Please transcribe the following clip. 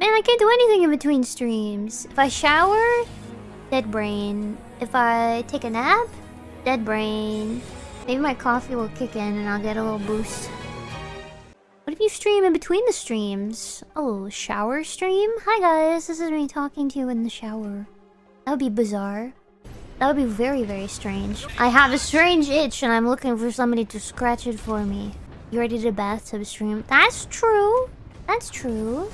Man, I can't do anything in between streams. If I shower, dead brain. If I take a nap, dead brain. Maybe my coffee will kick in and I'll get a little boost. What if you stream in between the streams? Oh, shower stream? Hi guys, this is me talking to you in the shower. That would be bizarre. That would be very, very strange. I have a strange itch and I'm looking for somebody to scratch it for me. You ready to bathtub stream? That's true. That's true.